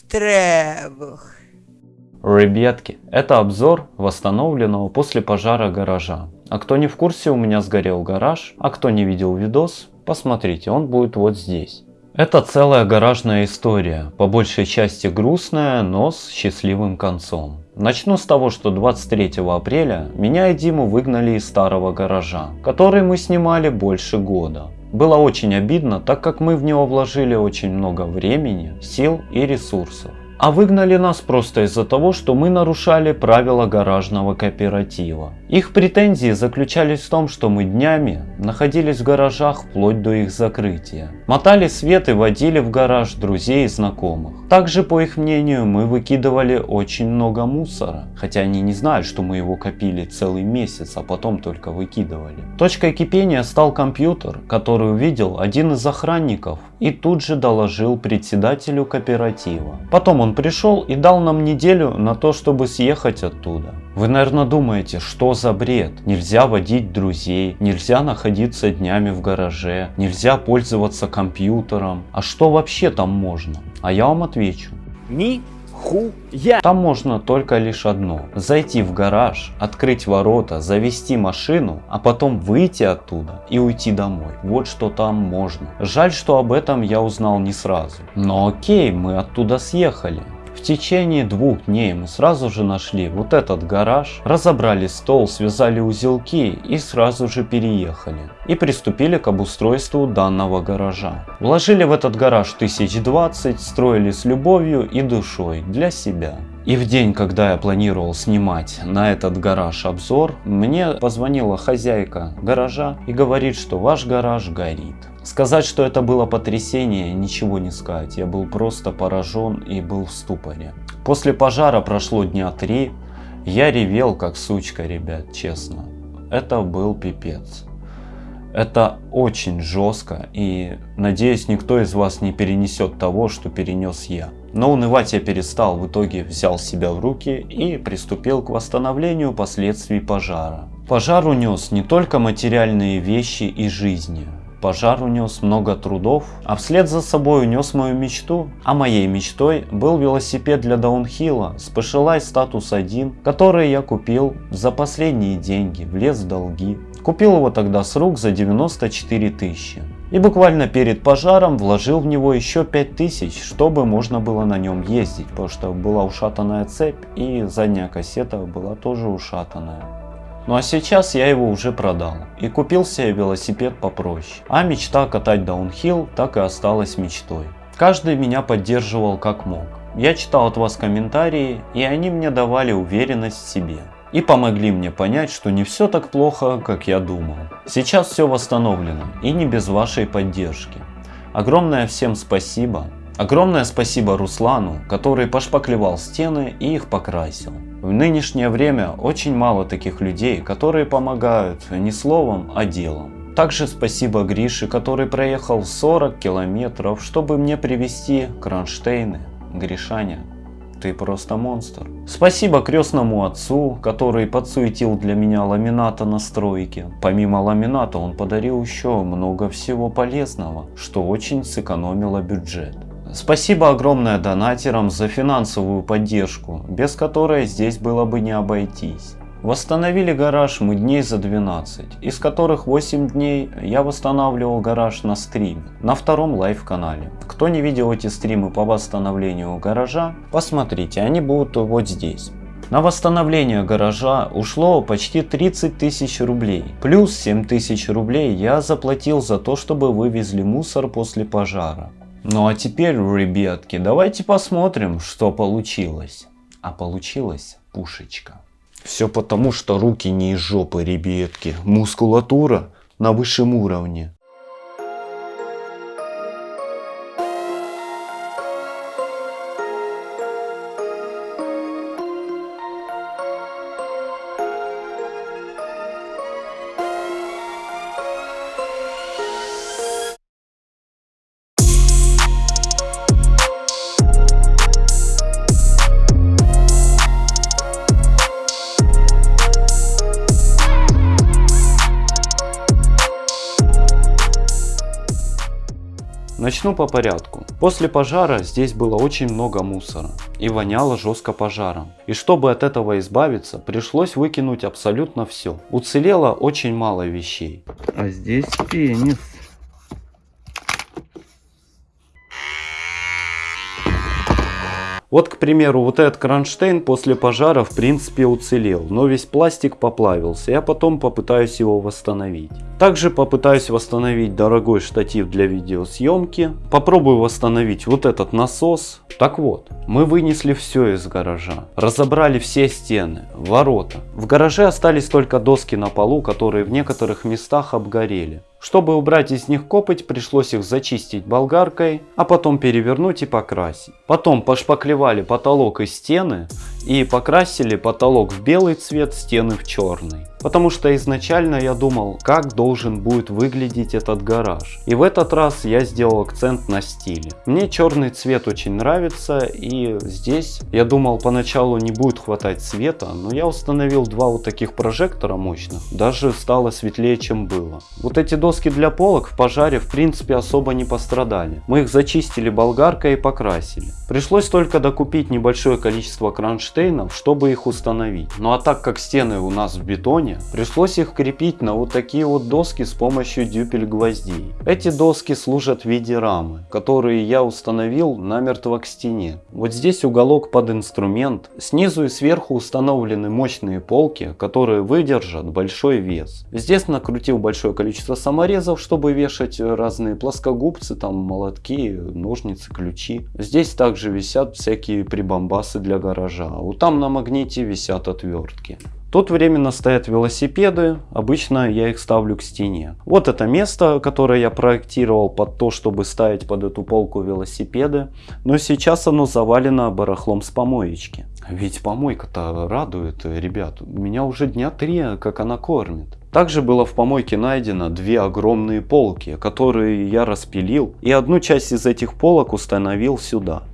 Штребух. Ребятки, это обзор восстановленного после пожара гаража. А кто не в курсе, у меня сгорел гараж, а кто не видел видос, посмотрите, он будет вот здесь. Это целая гаражная история, по большей части грустная, но с счастливым концом. Начну с того, что 23 апреля меня и Диму выгнали из старого гаража, который мы снимали больше года. Было очень обидно, так как мы в него вложили очень много времени, сил и ресурсов. А выгнали нас просто из-за того, что мы нарушали правила гаражного кооператива. Их претензии заключались в том, что мы днями находились в гаражах вплоть до их закрытия. Мотали свет и водили в гараж друзей и знакомых. Также, по их мнению, мы выкидывали очень много мусора, хотя они не знают, что мы его копили целый месяц, а потом только выкидывали. Точкой кипения стал компьютер, который увидел один из охранников и тут же доложил председателю кооператива. Потом он пришел и дал нам неделю на то, чтобы съехать оттуда. Вы, наверное, думаете, что за бред? Нельзя водить друзей, нельзя находиться днями в гараже, нельзя пользоваться компьютером. А что вообще там можно? А я вам отвечу. Ни хуя. Там можно только лишь одно. Зайти в гараж, открыть ворота, завести машину, а потом выйти оттуда и уйти домой. Вот что там можно. Жаль, что об этом я узнал не сразу. Но окей, мы оттуда съехали. В течение двух дней мы сразу же нашли вот этот гараж, разобрали стол, связали узелки и сразу же переехали. И приступили к обустройству данного гаража. Вложили в этот гараж тысяч двадцать, строили с любовью и душой для себя. И в день, когда я планировал снимать на этот гараж обзор, мне позвонила хозяйка гаража и говорит, что ваш гараж горит. Сказать, что это было потрясение, ничего не сказать. Я был просто поражен и был в ступоре. После пожара прошло дня три. Я ревел как сучка, ребят, честно. Это был пипец. Это очень жестко и надеюсь никто из вас не перенесет того, что перенес я. Но унывать я перестал, в итоге взял себя в руки и приступил к восстановлению последствий пожара. Пожар унес не только материальные вещи и жизни, Пожар унес много трудов, а вслед за собой унес мою мечту. А моей мечтой был велосипед для даунхилла Specialized Status 1, который я купил за последние деньги, влез в долги. Купил его тогда с рук за 94 тысячи. И буквально перед пожаром вложил в него еще 5000, чтобы можно было на нем ездить, потому что была ушатанная цепь и задняя кассета была тоже ушатанная. Ну а сейчас я его уже продал и купил себе велосипед попроще. А мечта катать даунхилл так и осталась мечтой. Каждый меня поддерживал как мог. Я читал от вас комментарии и они мне давали уверенность в себе. И помогли мне понять, что не все так плохо, как я думал. Сейчас все восстановлено и не без вашей поддержки. Огромное всем спасибо. Огромное спасибо Руслану, который пошпаклевал стены и их покрасил. В нынешнее время очень мало таких людей, которые помогают не словом, а делом. Также спасибо Грише, который проехал 40 километров, чтобы мне привезти кронштейны. Гришаня, ты просто монстр. Спасибо крестному отцу, который подсуетил для меня ламината на стройке. Помимо ламината он подарил еще много всего полезного, что очень сэкономило бюджет. Спасибо огромное донатерам за финансовую поддержку, без которой здесь было бы не обойтись. Восстановили гараж мы дней за 12, из которых 8 дней я восстанавливал гараж на стриме, на втором live канале. Кто не видел эти стримы по восстановлению гаража, посмотрите, они будут вот здесь. На восстановление гаража ушло почти 30 тысяч рублей. Плюс 7 тысяч рублей я заплатил за то, чтобы вывезли мусор после пожара. Ну а теперь, ребятки, давайте посмотрим, что получилось. А получилась пушечка. Все потому, что руки не из жопы, ребятки. Мускулатура на высшем уровне. Начну по порядку. После пожара здесь было очень много мусора и воняло жестко пожаром. И чтобы от этого избавиться, пришлось выкинуть абсолютно все. Уцелело очень мало вещей. А здесь пенис. Вот, к примеру, вот этот кронштейн после пожара в принципе уцелел, но весь пластик поплавился. Я потом попытаюсь его восстановить. Также попытаюсь восстановить дорогой штатив для видеосъемки. Попробую восстановить вот этот насос. Так вот, мы вынесли все из гаража. Разобрали все стены, ворота. В гараже остались только доски на полу, которые в некоторых местах обгорели. Чтобы убрать из них копоть, пришлось их зачистить болгаркой, а потом перевернуть и покрасить. Потом пошпаклевали потолок и стены и покрасили потолок в белый цвет, стены в черный. Потому что изначально я думал, как должен будет выглядеть этот гараж. И в этот раз я сделал акцент на стиле. Мне черный цвет очень нравится и здесь я думал поначалу не будет хватать света, но я установил два вот таких прожектора мощных. Даже стало светлее чем было. Вот эти доски для полок в пожаре в принципе особо не пострадали. Мы их зачистили болгаркой и покрасили. Пришлось только докупить небольшое количество кронштейнов, чтобы их установить. Ну а так как стены у нас в бетоне, пришлось их крепить на вот такие вот доски с помощью дюпель гвоздей. Эти доски служат в виде рамы, которые я установил намертво к стене. Вот здесь уголок под инструмент, снизу и сверху установлены мощные полки, которые выдержат большой вес. Здесь накрутил большое количество саморезов, чтобы вешать разные плоскогубцы, там молотки, ножницы, ключи. Здесь также висят всякие прибамбасы для гаража, вот там на магните висят отвертки. Тут временно стоят велосипеды, обычно я их ставлю к стене. Вот это место, которое я проектировал под то, чтобы ставить под эту полку велосипеды, но сейчас оно завалено барахлом с помоечки. Ведь помойка-то радует, ребят, меня уже дня три, как она кормит. Также было в помойке найдено две огромные полки, которые я распилил, и одну часть из этих полок установил сюда.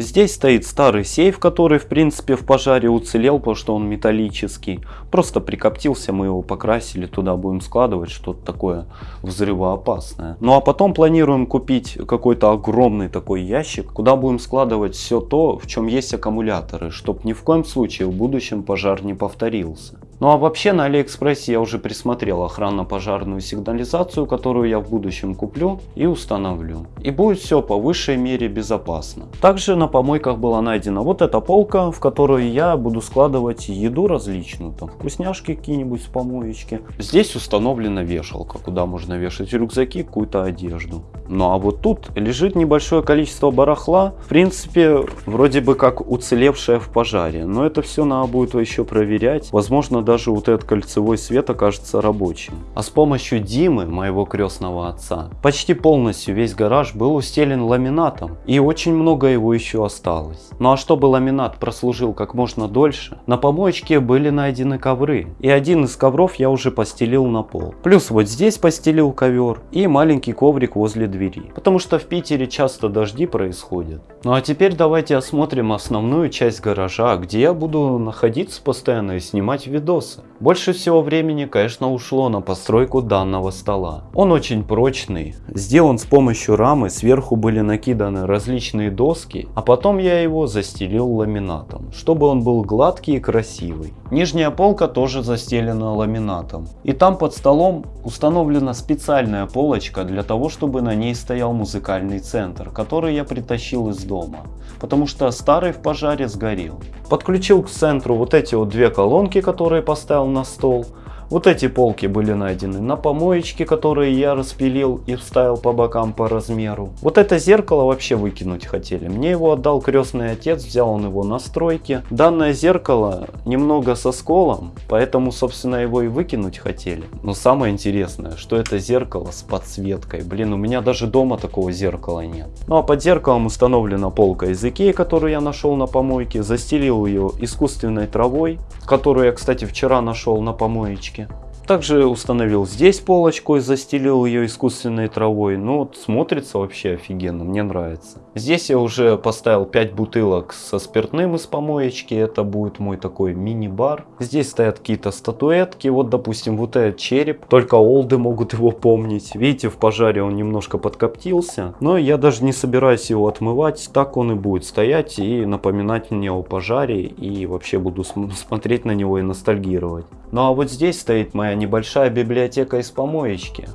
Здесь стоит старый сейф, который в принципе в пожаре уцелел, потому что он металлический. Просто прикоптился, мы его покрасили, туда будем складывать что-то такое взрывоопасное. Ну а потом планируем купить какой-то огромный такой ящик, куда будем складывать все то, в чем есть аккумуляторы, чтобы ни в коем случае в будущем пожар не повторился. Ну а вообще на Алиэкспрессе я уже присмотрел охранно-пожарную сигнализацию, которую я в будущем куплю и установлю. И будет все по высшей мере безопасно. Также на помойках была найдена вот эта полка, в которую я буду складывать еду различную, там вкусняшки какие-нибудь с помоечки. Здесь установлена вешалка, куда можно вешать рюкзаки, какую-то одежду. Ну а вот тут лежит небольшое количество барахла, в принципе вроде бы как уцелевшее в пожаре, но это все надо будет еще проверять. Возможно даже вот этот кольцевой свет окажется рабочим. А с помощью Димы, моего крестного отца, почти полностью весь гараж был устелен ламинатом. И очень много его еще осталось. Ну а чтобы ламинат прослужил как можно дольше, на помоечке были найдены ковры. И один из ковров я уже постелил на пол. Плюс вот здесь постелил ковер и маленький коврик возле двери. Потому что в Питере часто дожди происходят. Ну а теперь давайте осмотрим основную часть гаража, где я буду находиться постоянно и снимать видос вопросы. Больше всего времени, конечно, ушло на постройку данного стола. Он очень прочный, сделан с помощью рамы, сверху были накиданы различные доски, а потом я его застелил ламинатом, чтобы он был гладкий и красивый. Нижняя полка тоже застелена ламинатом. И там под столом установлена специальная полочка для того, чтобы на ней стоял музыкальный центр, который я притащил из дома, потому что старый в пожаре сгорел. Подключил к центру вот эти вот две колонки, которые поставил на стол. Вот эти полки были найдены на помоечке, которые я распилил и вставил по бокам по размеру. Вот это зеркало вообще выкинуть хотели. Мне его отдал крестный отец, взял он его на стройке. Данное зеркало немного со сколом, поэтому собственно его и выкинуть хотели. Но самое интересное, что это зеркало с подсветкой. Блин, у меня даже дома такого зеркала нет. Ну а под зеркалом установлена полка из Икеи, которую я нашел на помойке. Застелил ее искусственной травой, которую я, кстати, вчера нашел на помоечке подписке. Также установил здесь полочку и застелил ее искусственной травой. Ну вот смотрится вообще офигенно, мне нравится. Здесь я уже поставил 5 бутылок со спиртным из помоечки. Это будет мой такой мини-бар. Здесь стоят какие-то статуэтки. Вот допустим вот этот череп. Только олды могут его помнить. Видите в пожаре он немножко подкоптился. Но я даже не собираюсь его отмывать. Так он и будет стоять и напоминать мне о пожаре. И вообще буду смотреть на него и ностальгировать. Ну а вот здесь стоит моя небольшая библиотека из помоечки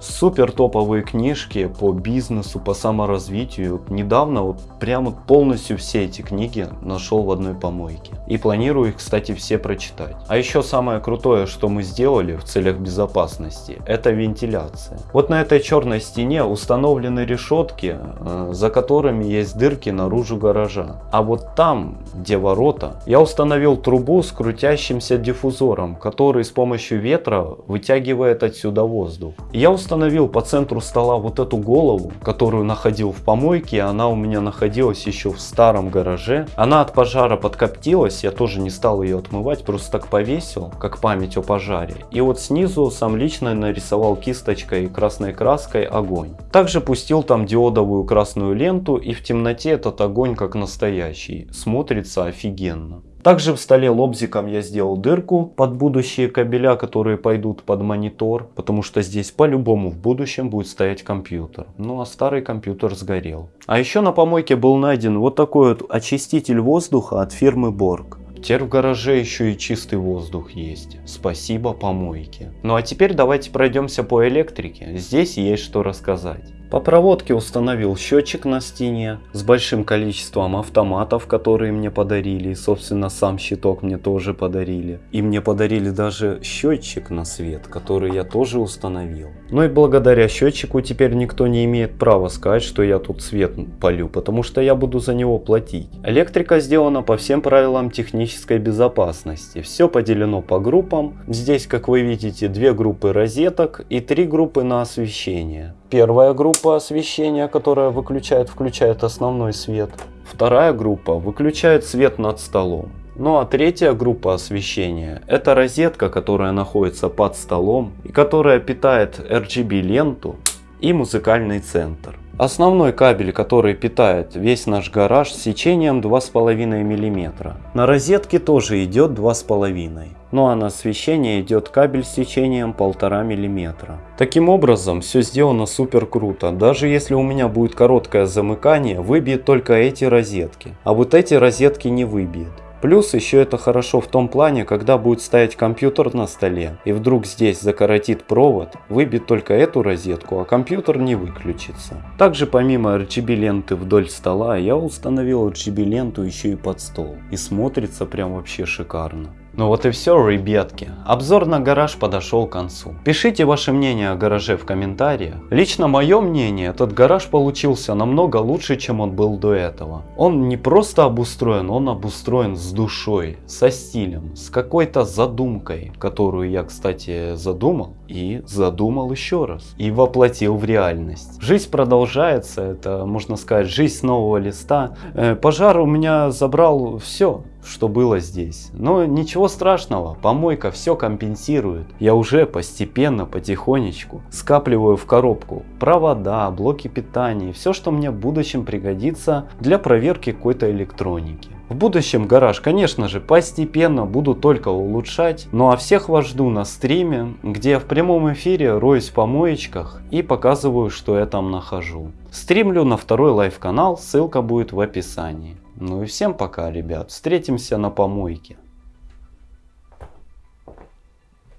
супер топовые книжки по бизнесу, по саморазвитию. Недавно вот прямо полностью все эти книги нашел в одной помойке. И планирую их, кстати, все прочитать. А еще самое крутое, что мы сделали в целях безопасности, это вентиляция. Вот на этой черной стене установлены решетки, э, за которыми есть дырки наружу гаража. А вот там, где ворота, я установил трубу с крутящимся диффузором, который с помощью ветра вытягивает отсюда воздух. Я установил по центру стола вот эту голову, которую находил в помойке. Она у меня находилась еще в старом гараже. Она от пожара подкоптилась, я тоже не стал ее отмывать, просто так повесил, как память о пожаре. И вот снизу сам лично нарисовал кисточкой красной краской огонь. Также пустил там диодовую красную ленту и в темноте этот огонь как настоящий. Смотрится офигенно. Также в столе лобзиком я сделал дырку под будущие кабеля, которые пойдут под монитор, потому что здесь по-любому в будущем будет стоять компьютер. Ну а старый компьютер сгорел. А еще на помойке был найден вот такой вот очиститель воздуха от фирмы Borg. Теперь в гараже еще и чистый воздух есть. Спасибо помойке. Ну а теперь давайте пройдемся по электрике. Здесь есть что рассказать. По проводке установил счетчик на стене с большим количеством автоматов, которые мне подарили. И, собственно, сам щиток мне тоже подарили. И мне подарили даже счетчик на свет, который я тоже установил. Ну и благодаря счетчику теперь никто не имеет права сказать, что я тут свет полю, потому что я буду за него платить. Электрика сделана по всем правилам технической безопасности. Все поделено по группам. Здесь, как вы видите, две группы розеток и три группы на освещение. Первая группа освещения, которая выключает, включает основной свет. Вторая группа выключает свет над столом. Ну а третья группа освещения это розетка, которая находится под столом и которая питает RGB ленту и музыкальный центр. Основной кабель, который питает весь наш гараж с сечением 2,5 мм. На розетке тоже идет 2,5 ну а на освещение идет кабель с сечением 1,5 мм. Таким образом, все сделано супер круто. Даже если у меня будет короткое замыкание, выбьет только эти розетки. А вот эти розетки не выбьет. Плюс еще это хорошо в том плане, когда будет стоять компьютер на столе и вдруг здесь закоротит провод, выбит только эту розетку, а компьютер не выключится. Также помимо RGB ленты вдоль стола, я установил RGB ленту еще и под стол. И смотрится прям вообще шикарно. Ну вот и все, ребятки. Обзор на гараж подошел к концу. Пишите ваше мнение о гараже в комментариях. Лично мое мнение, этот гараж получился намного лучше, чем он был до этого. Он не просто обустроен, он обустроен с душой, со стилем, с какой-то задумкой, которую я, кстати, задумал и задумал еще раз. И воплотил в реальность. Жизнь продолжается, это можно сказать жизнь нового листа. Э, пожар у меня забрал все что было здесь. Но ничего страшного, помойка все компенсирует. Я уже постепенно, потихонечку скапливаю в коробку провода, блоки питания, все, что мне в будущем пригодится для проверки какой-то электроники. В будущем гараж, конечно же, постепенно буду только улучшать, ну а всех вас жду на стриме, где я в прямом эфире роюсь в помоечках и показываю, что я там нахожу. Стримлю на второй live канал, ссылка будет в описании. Ну и всем пока, ребят. Встретимся на помойке.